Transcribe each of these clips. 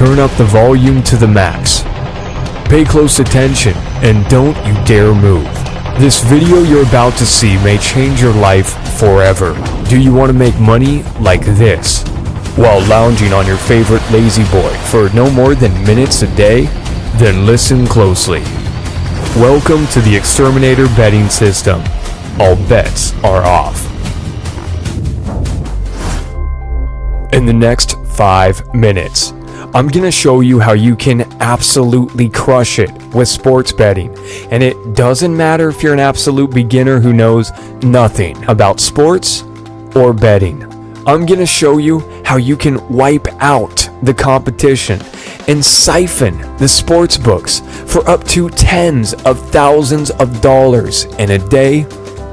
turn up the volume to the max. Pay close attention and don't you dare move. This video you're about to see may change your life forever. Do you want to make money like this? While lounging on your favorite La-Z-Boy for no more than minutes a day? Then listen closely. Welcome to the Exterminator betting system. All bets are off. In the next 5 minutes, I'm gonna show you how you can absolutely crush it with sports betting. And it doesn't matter if you're an absolute beginner who knows nothing about sports or betting. I'm gonna show you how you can wipe out the competition and siphon the sports books for up to tens of thousands of dollars in a day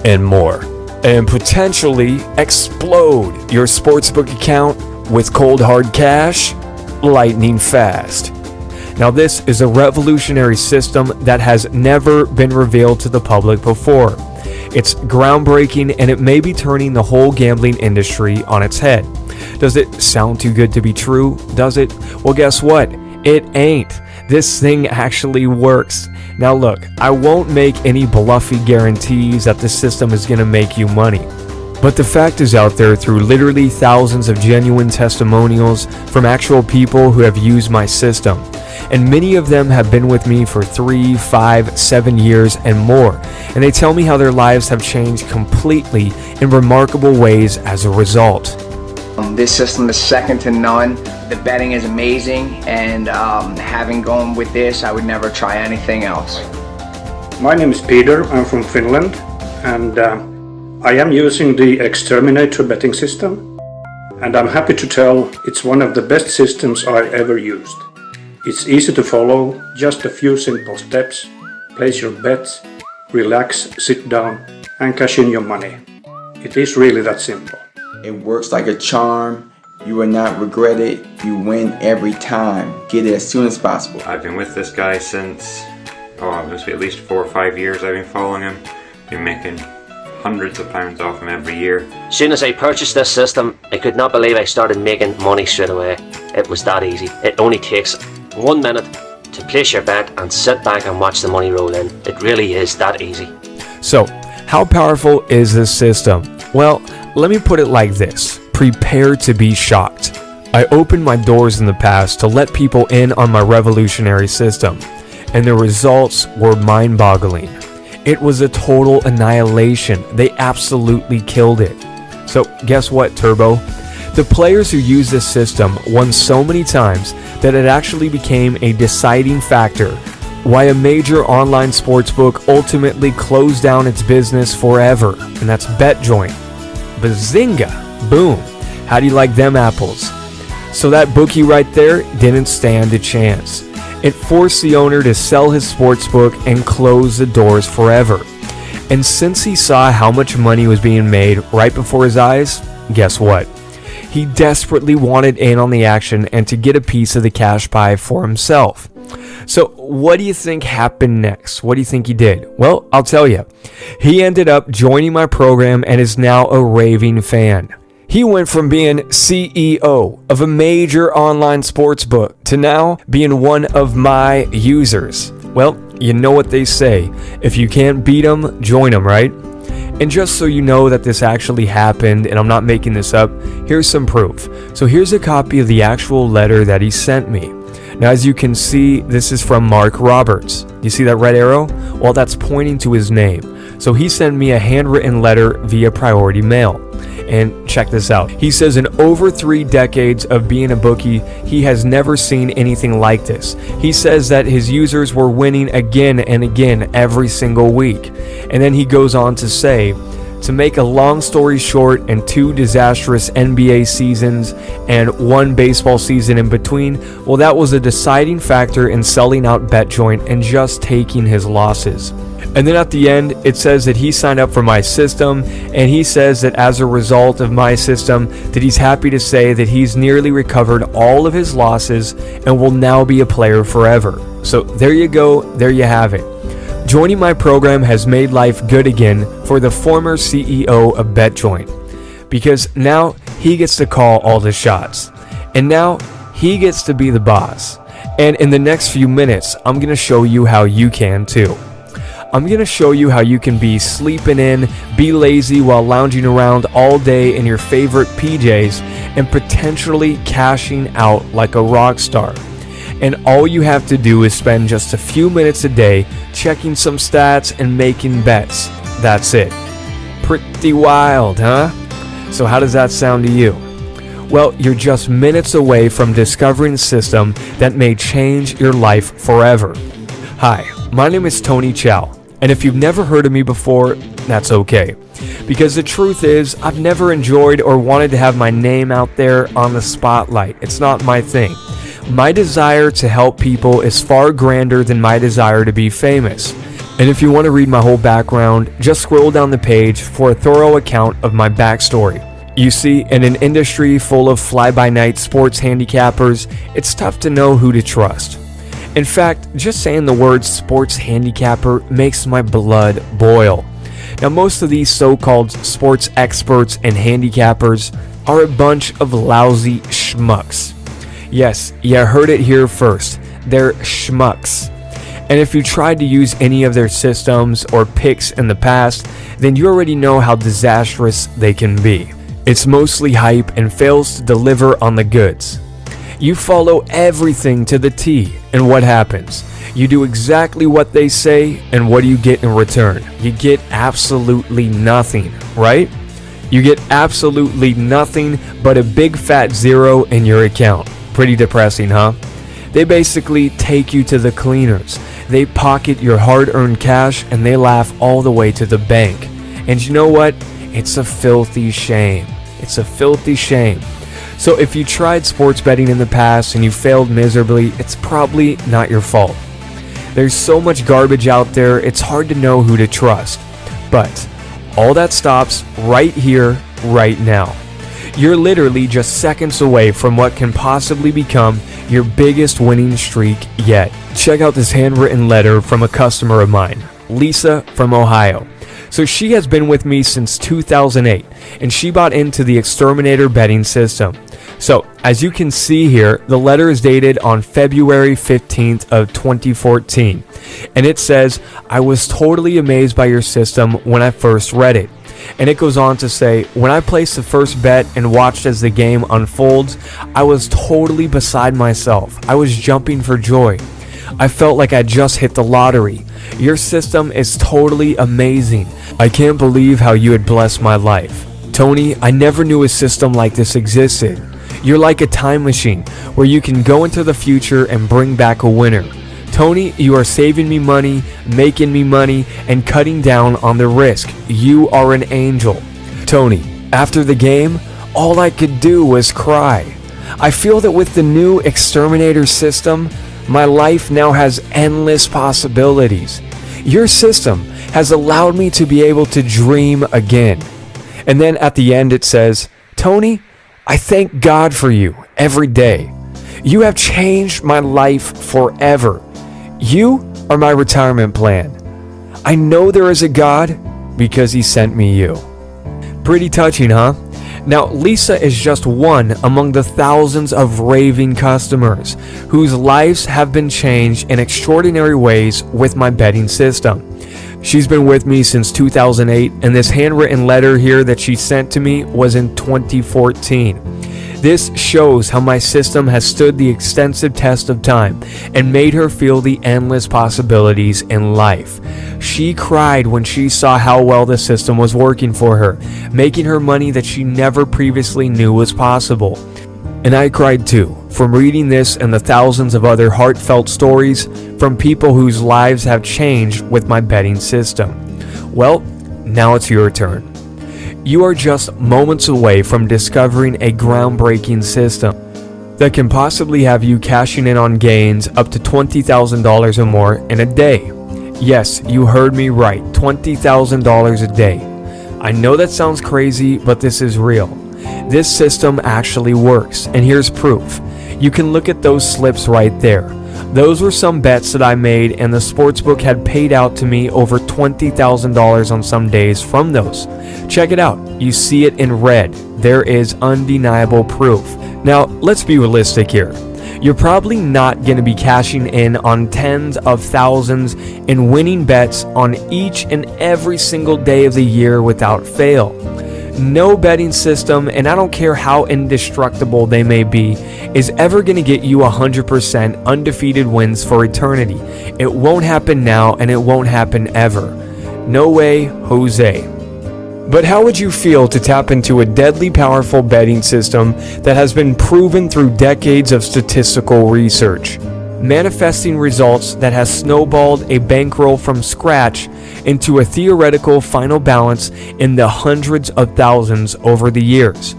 and more. And potentially explode your sportsbook account with cold hard cash lightning fast. Now, this is a revolutionary system that has never been revealed to the public before. It's groundbreaking and it may be turning the whole gambling industry on its head. Does it sound too good to be true? Does it? Well, guess what? It ain't. This thing actually works. Now, look, I won't make any bluffy guarantees that the system is going to make you money. But the fact is out there through literally thousands of genuine testimonials from actual people who have used my system. And many of them have been with me for three, five, seven years and more. And they tell me how their lives have changed completely in remarkable ways as a result. Um, this system is second to none. The betting is amazing, and um, having gone with this, I would never try anything else. My name is Peter. I'm from Finland, and uh, I am using the Exterminator betting system and I'm happy to tell it's one of the best systems I ever used. It's easy to follow, just a few simple steps, place your bets, relax, sit down and cash in your money. It is really that simple. It works like a charm. You will not regret it. You win every time. Get it as soon as possible. I've been with this guy since, oh, it must be at least four or five years I've been following him. Been making hundreds of pounds off him every year. As soon as I purchased this system, I could not believe I started making money straight away. It was that easy. It only takes one minute to place your bet and sit back and watch the money roll in. It really is that easy. So, how powerful is this system? Well, let me put it like this. Prepare to be shocked. I opened my doors in the past to let people in on my revolutionary system, and the results were mind-boggling. It was a total annihilation. They absolutely killed it. So guess what, Turbo? The players who used this system won so many times that it actually became a deciding factor why a major online sportsbook ultimately closed down its business forever, and that's BetJoint. Bazinga! Boom! How do you like them apples? So that bookie right there didn't stand a chance. It forced the owner to sell his sportsbook and close the doors forever. And since he saw how much money was being made right before his eyes, guess what? He desperately wanted in on the action and to get a piece of the cash pie for himself. So, what do you think happened next? What do you think he did? Well, I'll tell you. He ended up joining my program and is now a raving fan. He went from being CEO of a major online sports book to now being one of my users. Well, you know what they say. If you can't beat them, join them, right? And just so you know that this actually happened and I'm not making this up, here's some proof. So here's a copy of the actual letter that he sent me. Now, as you can see, this is from Mark Roberts. You see that red arrow? Well, that's pointing to his name. So he sent me a handwritten letter via priority mail. And check this out. He says in over three decades of being a bookie, he has never seen anything like this. He says that his users were winning again and again every single week. And then he goes on to say, to make a long story short and two disastrous NBA seasons and one baseball season in between, well, that was a deciding factor in selling out BetJoint and just taking his losses. And then at the end, it says that he signed up for my system, and he says that as a result of my system, that he's happy to say that he's nearly recovered all of his losses and will now be a player forever. So there you go, there you have it. Joining my program has made life good again for the former CEO of BetJoint because now he gets to call all the shots. And now he gets to be the boss. And in the next few minutes, I'm going to show you how you can too. I'm going to show you how you can be sleeping in, be lazy while lounging around all day in your favorite PJs, and potentially cashing out like a rock star. And all you have to do is spend just a few minutes a day checking some stats and making bets. That's it. Pretty wild, huh? So, how does that sound to you? Well, you're just minutes away from discovering a system that may change your life forever. Hi, my name is Tony Chow, and if you've never heard of me before, that's okay. Because the truth is, I've never enjoyed or wanted to have my name out there on the spotlight. It's not my thing. My desire to help people is far grander than my desire to be famous. And if you want to read my whole background, just scroll down the page for a thorough account of my backstory. You see, in an industry full of fly by night sports handicappers, it's tough to know who to trust. In fact, just saying the word sports handicapper makes my blood boil. Now, most of these so called sports experts and handicappers are a bunch of lousy schmucks. Yes, you heard it here first. They're schmucks. And if you tried to use any of their systems or picks in the past, then you already know how disastrous they can be. It's mostly hype and fails to deliver on the goods. You follow everything to the T, and what happens? You do exactly what they say, and what do you get in return? You get absolutely nothing, right? You get absolutely nothing but a big fat zero in your account. Pretty depressing, huh? They basically take you to the cleaners. They pocket your hard earned cash and they laugh all the way to the bank. And you know what? It's a filthy shame. It's a filthy shame. So if you tried sports betting in the past and you failed miserably, it's probably not your fault. There's so much garbage out there, it's hard to know who to trust. But all that stops right here, right now. You're literally just seconds away from what can possibly become your biggest winning streak yet. Check out this handwritten letter from a customer of mine, Lisa from Ohio. So she has been with me since 2008 and she bought into the Exterminator betting system. So, as you can see here, the letter is dated on February 15th of 2014. And it says, "I was totally amazed by your system when I first read it." And it goes on to say, when I placed the first bet and watched as the game unfolds, I was totally beside myself. I was jumping for joy. I felt like I just hit the lottery. Your system is totally amazing. I can't believe how you had blessed my life. Tony, I never knew a system like this existed. You're like a time machine where you can go into the future and bring back a winner. Tony, you are saving me money, making me money, and cutting down on the risk. You are an angel. Tony, after the game, all I could do was cry. I feel that with the new exterminator system, my life now has endless possibilities. Your system has allowed me to be able to dream again. And then at the end it says, Tony, I thank God for you every day. You have changed my life forever. You are my retirement plan. I know there is a God because he sent me you. Pretty touching, huh? Now, Lisa is just one among the thousands of raving customers whose lives have been changed in extraordinary ways with my betting system. She's been with me since 2008, and this handwritten letter here that she sent to me was in 2014. This shows how my system has stood the extensive test of time and made her feel the endless possibilities in life. She cried when she saw how well the system was working for her, making her money that she never previously knew was possible. And I cried too, from reading this and the thousands of other heartfelt stories from people whose lives have changed with my betting system. Well, now it's your turn. You are just moments away from discovering a groundbreaking system that can possibly have you cashing in on gains up to $20,000 or more in a day. Yes, you heard me right, $20,000 a day. I know that sounds crazy, but this is real. This system actually works, and here's proof. You can look at those slips right there. Those were some bets that I made, and the sportsbook had paid out to me over $20,000 on some days from those. Check it out. You see it in red. There is undeniable proof. Now, let's be realistic here. you're probably not going to be cashing in on tens of thousands and winning bets on each and every single day of the year without fail. No betting system, and I don't care how indestructible they may be, is ever going to get you 100% undefeated wins for eternity. It won't happen now, and it won't happen ever. No way, Jose. But how would you feel to tap into a deadly powerful betting system that has been proven through decades of statistical research? Manifesting results that has snowballed a bankroll from scratch into a theoretical final balance in the hundreds of thousands over the years,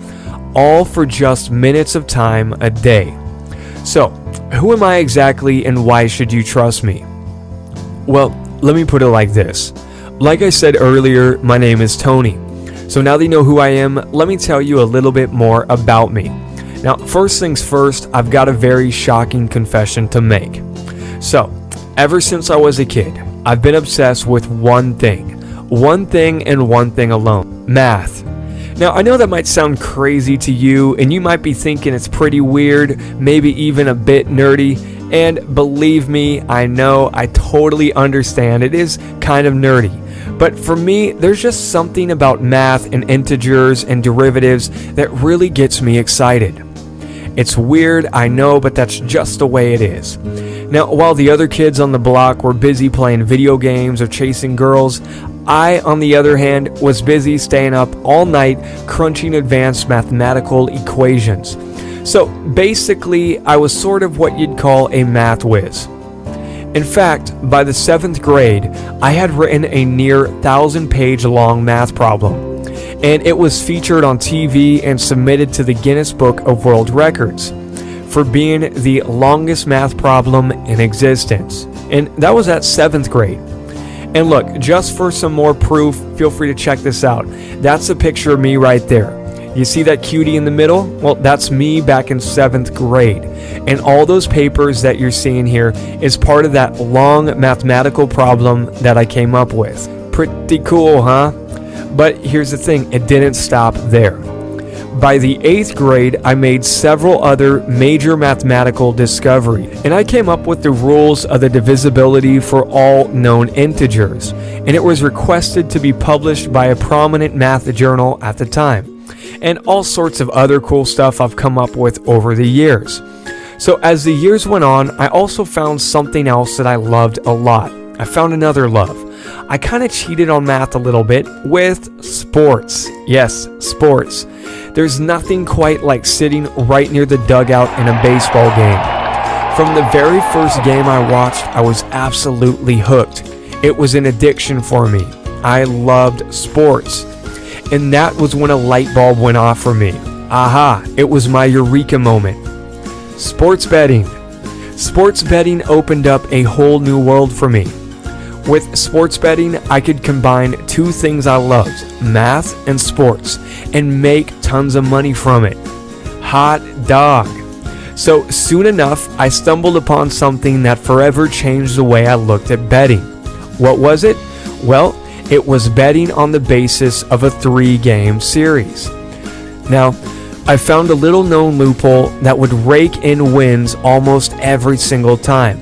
all for just minutes of time a day. So, who am I exactly and why should you trust me? Well, let me put it like this. Like I said earlier, my name is Tony. So now that you know who I am, let me tell you a little bit more about me. Now, first things first, I've got a very shocking confession to make. So, ever since I was a kid, I've been obsessed with one thing. One thing and one thing alone math. Now, I know that might sound crazy to you, and you might be thinking it's pretty weird, maybe even a bit nerdy. And believe me, I know, I totally understand. It is kind of nerdy. But for me, there's just something about math and integers and derivatives that really gets me excited. It's weird, I know, but that's just the way it is. Now, while the other kids on the block were busy playing video games or chasing girls, I, on the other hand, was busy staying up all night crunching advanced mathematical equations. So basically, I was sort of what you'd call a math whiz. In fact, by the seventh grade, I had written a near thousand page long math problem, and it was featured on TV and submitted to the Guinness Book of World Records for being the longest math problem in existence. And that was at seventh grade. And look, just for some more proof, feel free to check this out. That's a picture of me right there. You see that cutie in the middle? Well, that's me back in seventh grade. And all those papers that you're seeing here is part of that long mathematical problem that I came up with. Pretty cool, huh? But here's the thing it didn't stop there. By the eighth grade, I made several other major mathematical discoveries, and I came up with the rules of the divisibility for all known integers, and it was requested to be published by a prominent math journal at the time and all sorts of other cool stuff I've come up with over the years. So as the years went on, I also found something else that I loved a lot. I found another love. I kind of cheated on math a little bit with sports. Yes, sports. There's nothing quite like sitting right near the dugout in a baseball game. From the very first game I watched, I was absolutely hooked. It was an addiction for me. I loved sports. And that was when a light bulb went off for me. Aha, it was my eureka moment. Sports betting. Sports betting opened up a whole new world for me. With sports betting, I could combine two things I loved math and sports and make tons of money from it. Hot dog. So soon enough, I stumbled upon something that forever changed the way I looked at betting. What was it? Well, it was betting on the basis of a three game series. Now, I found a little known loophole that would rake in wins almost every single time.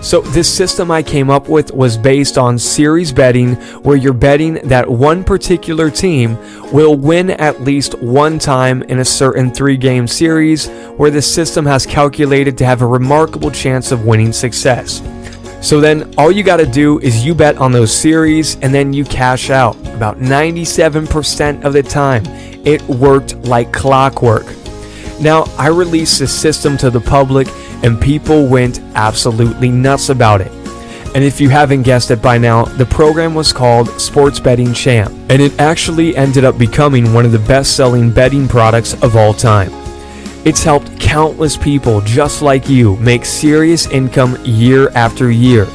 So, this system I came up with was based on series betting, where you're betting that one particular team will win at least one time in a certain three game series, where the system has calculated to have a remarkable chance of winning success. So then all you got to do is you bet on those series and then you cash out. About 97% of the time, it worked like clockwork. Now, I released the system to the public and people went absolutely nuts about it. And if you haven't guessed it by now, the program was called Sports Betting Champ, and it actually ended up becoming one of the best selling betting products of all time. It's helped countless people just like you make serious income year after year.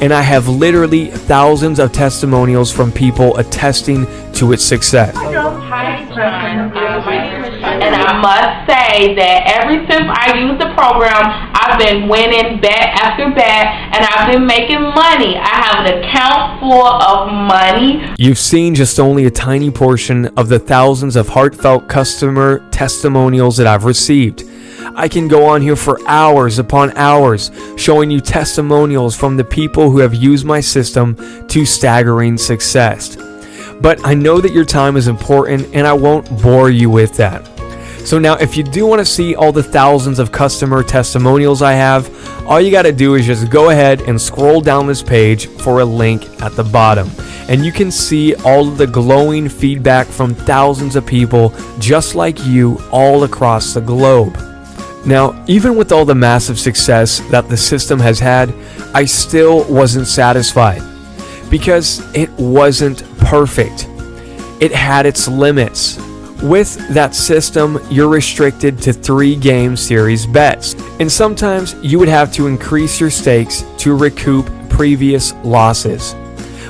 And I have literally thousands of testimonials from people attesting to its success. And I must say that ever since I used the program, I've been winning bet after bet, and I've been making money. I have an account full of money. You've seen just only a tiny portion of the thousands of heartfelt customer testimonials that I've received. I can go on here for hours upon hours showing you testimonials from the people who have used my system to staggering success. But I know that your time is important and I won't bore you with that. So now if you do want to see all the thousands of customer testimonials I have, all you got to do is just go ahead and scroll down this page for a link at the bottom. And you can see all the glowing feedback from thousands of people just like you all across the globe. Now, even with all the massive success that the system has had, I still wasn't satisfied because it wasn't perfect. It had its limits. With that system, you're restricted to three game series bets, and sometimes you would have to increase your stakes to recoup previous losses.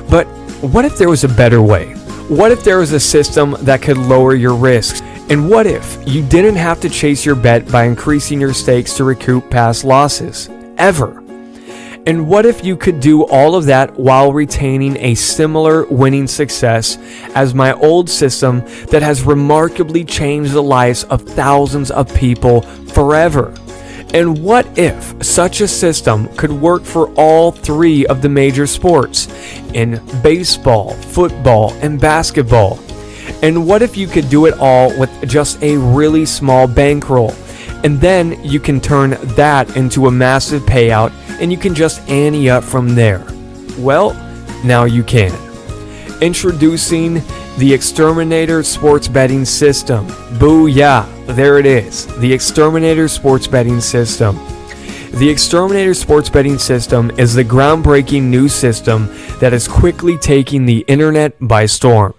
But what if there was a better way? What if there was a system that could lower your risks? And what if you didn't have to chase your bet by increasing your stakes to recoup past losses? Ever. And what if you could do all of that while retaining a similar winning success as my old system that has remarkably changed the lives of thousands of people forever? And what if such a system could work for all three of the major sports in baseball, football, and basketball? And what if you could do it all with just a really small bankroll? And then you can turn that into a massive payout and you can just ante up from there. Well, now you can. Introducing the Exterminator Sports Betting System. Booyah! There it is. The Exterminator Sports Betting System. The Exterminator Sports Betting System is the groundbreaking new system that is quickly taking the internet by storm.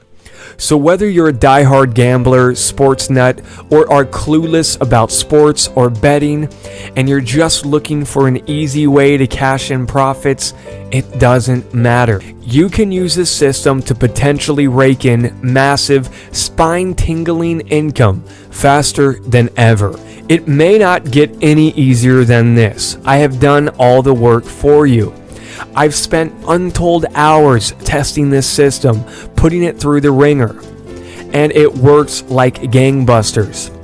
So, whether you're a die-hard gambler, sports nut, or are clueless about sports or betting, and you're just looking for an easy way to cash in profits, it doesn't matter. You can use this system to potentially rake in massive, spine tingling income faster than ever. It may not get any easier than this. I have done all the work for you. I've spent untold hours testing this system, putting it through the ringer, and it works like gangbusters.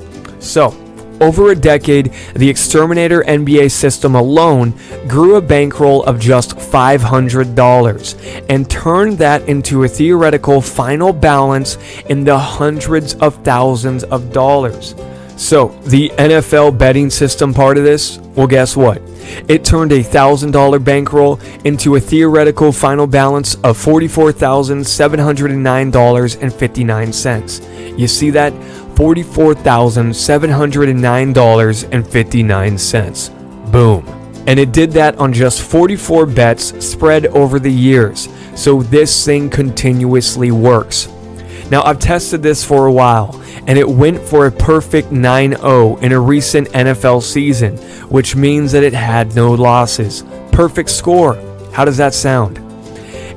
So, over a decade, the Exterminator NBA system alone grew a bankroll of just $500 and turned that into a theoretical final balance in the hundreds of thousands of dollars. So, the NFL betting system part of this, well, guess what? It turned a $1,000 bankroll into a theoretical final balance of $44,709.59. You see that? $44,709.59. Boom. And it did that on just 44 bets spread over the years. So this thing continuously works. Now, I've tested this for a while, and it went for a perfect 9 0 in a recent NFL season, which means that it had no losses. Perfect score. How does that sound?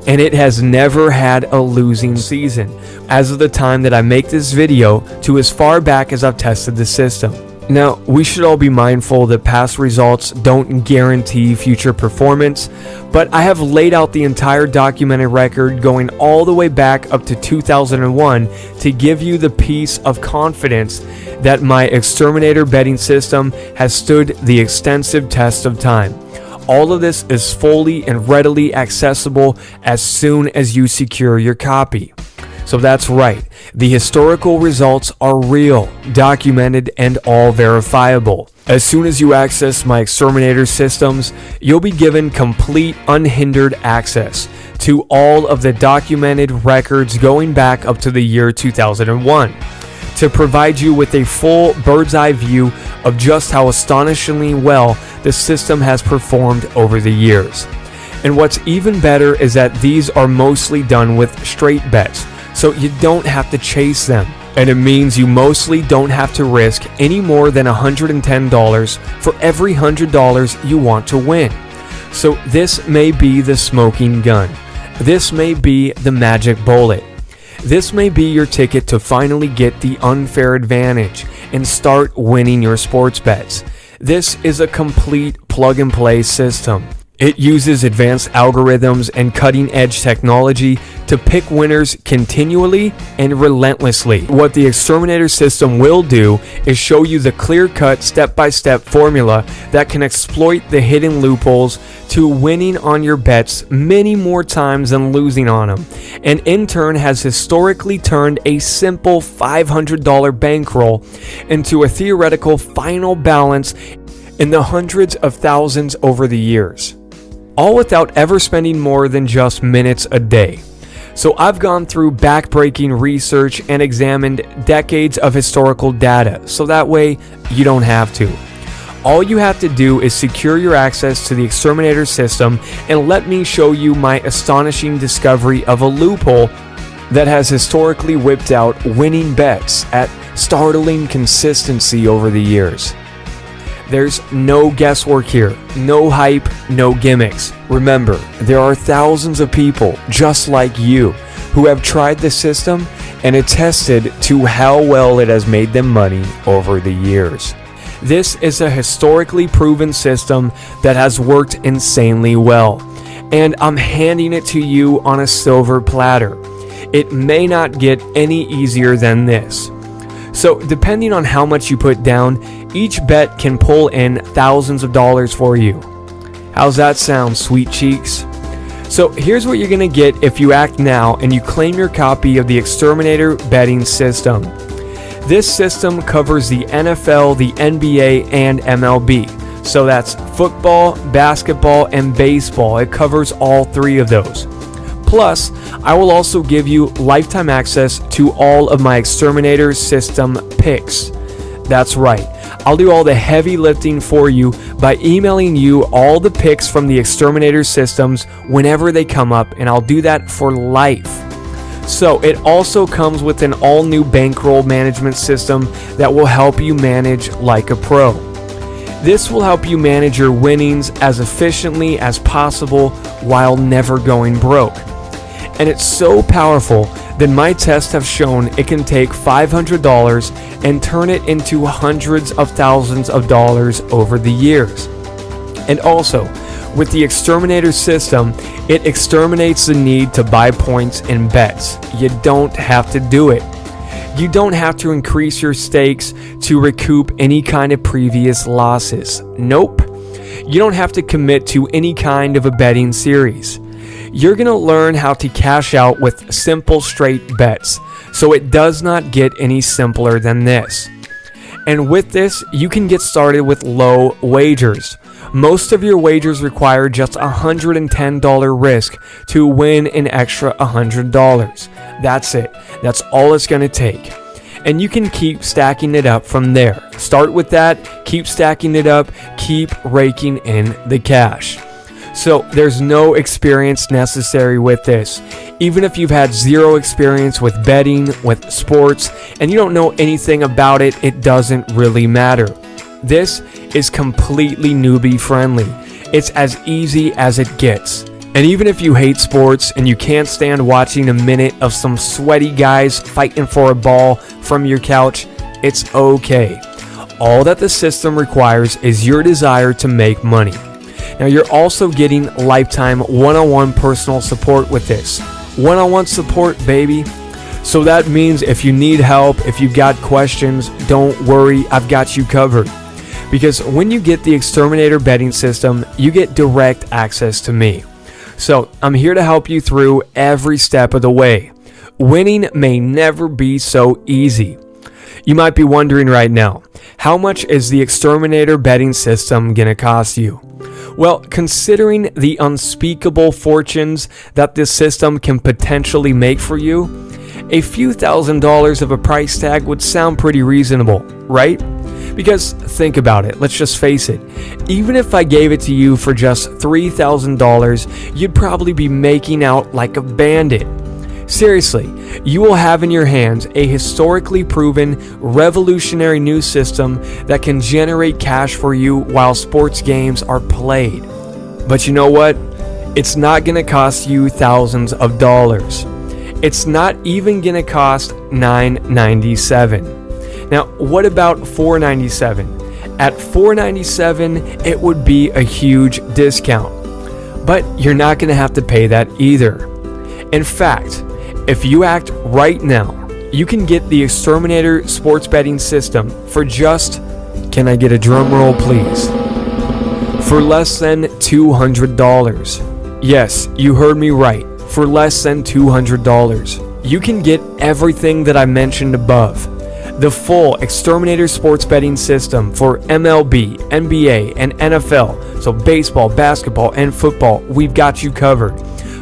And it has never had a losing season, as of the time that I make this video to as far back as I've tested the system. Now, we should all be mindful that past results don't guarantee future performance, but I have laid out the entire documented record going all the way back up to 2001 to give you the piece of confidence that my exterminator betting system has stood the extensive test of time. All of this is fully and readily accessible as soon as you secure your copy. So that's right, the historical results are real, documented, and all verifiable. As soon as you access my exterminator systems, you'll be given complete unhindered access to all of the documented records going back up to the year 2001 to provide you with a full bird's eye view of just how astonishingly well the system has performed over the years. And what's even better is that these are mostly done with straight bets so you don't have to chase them. And it means you mostly don't have to risk any more than $110 for every $100 you want to win. So this may be the smoking gun. This may be the magic bullet. This may be your ticket to finally get the unfair advantage and start winning your sports bets. This is a complete plug and play system. It uses advanced algorithms and cutting edge technology to pick winners continually and relentlessly. What the exterminator system will do is show you the clear cut step by step formula that can exploit the hidden loopholes to winning on your bets many more times than losing on them, and in turn has historically turned a simple $500 bankroll into a theoretical final balance in the hundreds of thousands over the years all without ever spending more than just minutes a day. So I've gone through backbreaking research and examined decades of historical data, so that way you don't have to. All you have to do is secure your access to the Exterminator system and let me show you my astonishing discovery of a loophole that has historically whipped out winning bets at startling consistency over the years. There's no guesswork here, no hype, no gimmicks. Remember, there are thousands of people just like you who have tried the system and attested to how well it has made them money over the years. This is a historically proven system that has worked insanely well, and I'm handing it to you on a silver platter. It may not get any easier than this. So, depending on how much you put down, each bet can pull in thousands of dollars for you. How's that sound, sweet cheeks? So, here's what you're going to get if you act now and you claim your copy of the Exterminator betting system. This system covers the NFL, the NBA, and MLB. So that's football, basketball, and baseball. It covers all three of those. Plus, I will also give you lifetime access to all of my Exterminator system picks. That's right, I'll do all the heavy lifting for you by emailing you all the picks from the Exterminator systems whenever they come up, and I'll do that for life. So, it also comes with an all new bankroll management system that will help you manage like a pro. This will help you manage your winnings as efficiently as possible while never going broke and it's so powerful that my tests have shown it can take $500 and turn it into hundreds of thousands of dollars over the years. And also, with the exterminator system, it exterminates the need to buy points and bets. You don't have to do it. You don't have to increase your stakes to recoup any kind of previous losses. Nope. You don't have to commit to any kind of a betting series you're going to learn how to cash out with simple straight bets. So it does not get any simpler than this. And with this, you can get started with low wagers. Most of your wagers require just a $110 risk to win an extra $100. That's it. That's all it's going to take. And you can keep stacking it up from there. Start with that, keep stacking it up, keep raking in the cash. So there's no experience necessary with this. Even if you've had zero experience with betting, with sports, and you don't know anything about it, it doesn't really matter. This is completely newbie friendly. It's as easy as it gets. And even if you hate sports and you can't stand watching a minute of some sweaty guys fighting for a ball from your couch, it's okay. All that the system requires is your desire to make money. Now, you're also getting lifetime one on one personal support with this. One on one support, baby. So that means if you need help, if you've got questions, don't worry, I've got you covered. Because when you get the Exterminator betting system, you get direct access to me. So I'm here to help you through every step of the way. Winning may never be so easy. You might be wondering right now, how much is the Exterminator betting system going to cost you? Well, considering the unspeakable fortunes that this system can potentially make for you, a few thousand dollars of a price tag would sound pretty reasonable, right? Because think about it, let's just face it. Even if I gave it to you for just $3,000, you'd probably be making out like a bandit. Seriously, you will have in your hands a historically proven, revolutionary new system that can generate cash for you while sports games are played. But you know what? It's not going to cost you thousands of dollars. It's not even going to cost $9.97. Now, what about $4.97? At $4.97, it would be a huge discount. But you're not going to have to pay that either. In fact, if you act right now, you can get the Exterminator sports betting system for just, can I get a drum roll please? For less than $200. Yes, you heard me right, for less than $200. You can get everything that I mentioned above. The full Exterminator sports betting system for MLB, NBA, and NFL, so baseball, basketball, and football, we've got you covered.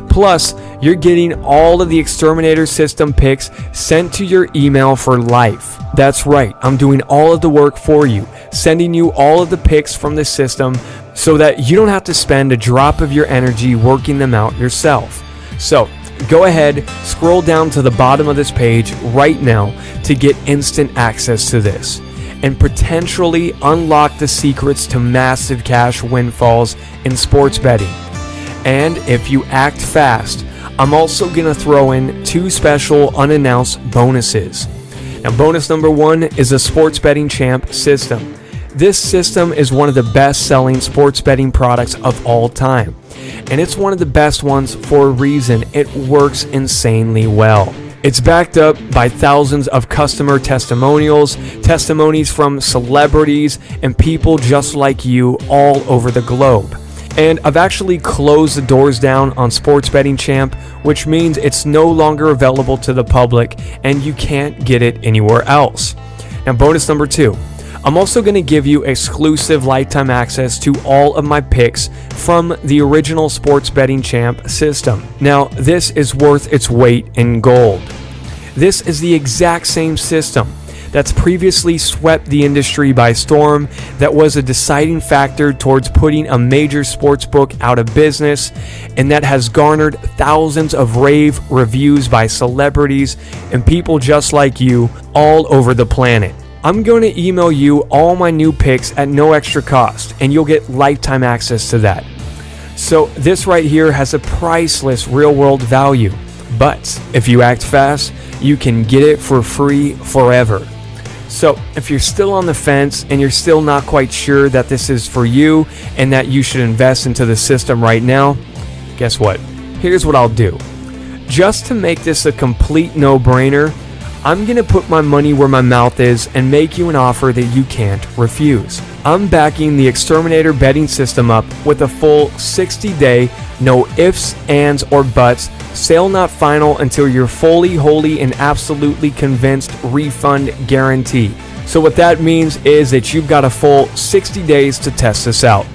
Plus, you're getting all of the Exterminator system picks sent to your email for life. That's right, I'm doing all of the work for you, sending you all of the picks from the system so that you don't have to spend a drop of your energy working them out yourself. So, go ahead, scroll down to the bottom of this page right now to get instant access to this and potentially unlock the secrets to massive cash windfalls in sports betting. And if you act fast, I'm also going to throw in two special unannounced bonuses. Now, bonus number one is a Sports Betting Champ system. This system is one of the best selling sports betting products of all time. And it's one of the best ones for a reason. It works insanely well. It's backed up by thousands of customer testimonials, testimonies from celebrities, and people just like you all over the globe. And I've actually closed the doors down on Sports Betting Champ, which means it's no longer available to the public and you can't get it anywhere else. Now, bonus number two. I'm also going to give you exclusive lifetime access to all of my picks from the original Sports Betting Champ system. Now, this is worth its weight in gold. This is the exact same system that's previously swept the industry by storm, that was a deciding factor towards putting a major sports book out of business, and that has garnered thousands of rave reviews by celebrities and people just like you all over the planet. I'm going to email you all my new picks at no extra cost, and you'll get lifetime access to that. So, this right here has a priceless real world value. But if you act fast, you can get it for free forever. So, if you're still on the fence and you're still not quite sure that this is for you and that you should invest into the system right now, guess what? Here's what I'll do. Just to make this a complete no brainer, I'm going to put my money where my mouth is and make you an offer that you can't refuse. I'm backing the Exterminator betting system up with a full 60 day, no ifs, ands, or buts, sale not final until you're fully, wholly, and absolutely convinced refund guarantee. So, what that means is that you've got a full 60 days to test this out.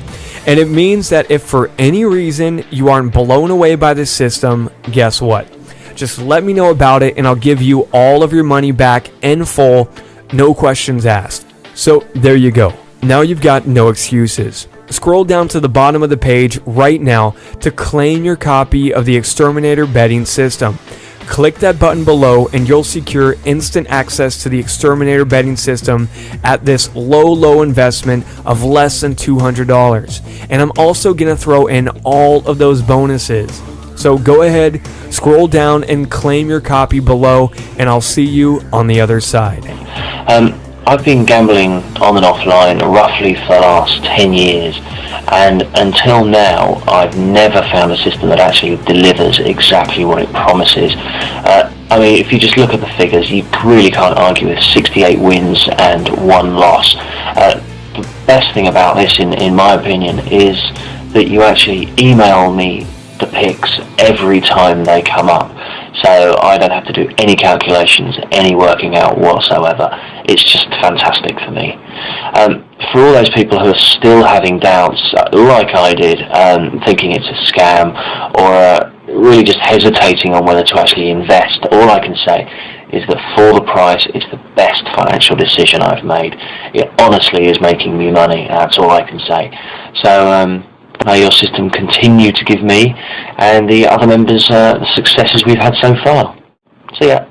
And it means that if for any reason you aren't blown away by the system, guess what? Just let me know about it and I'll give you all of your money back in full, no questions asked. So, there you go. Now you've got no excuses. Scroll down to the bottom of the page right now to claim your copy of the Exterminator betting system. Click that button below and you'll secure instant access to the Exterminator betting system at this low, low investment of less than $200. And I'm also going to throw in all of those bonuses. So go ahead, scroll down and claim your copy below, and I'll see you on the other side. Um, I've been gambling on and offline roughly for the last 10 years and until now I've never found a system that actually delivers exactly what it promises. Uh, I mean if you just look at the figures you really can't argue with 68 wins and one loss. Uh, the best thing about this in, in my opinion is that you actually email me the picks every time they come up so I don't have to do any calculations, any working out whatsoever. It's just fantastic for me. Um, for all those people who are still having doubts, uh, like I did, um, thinking it's a scam, or uh, really just hesitating on whether to actually invest, all I can say is that for the price, it's the best financial decision I've made. It honestly is making me money, that's all I can say. So, um, May your system continue to give me and the other members uh, the successes we've had so far. See ya.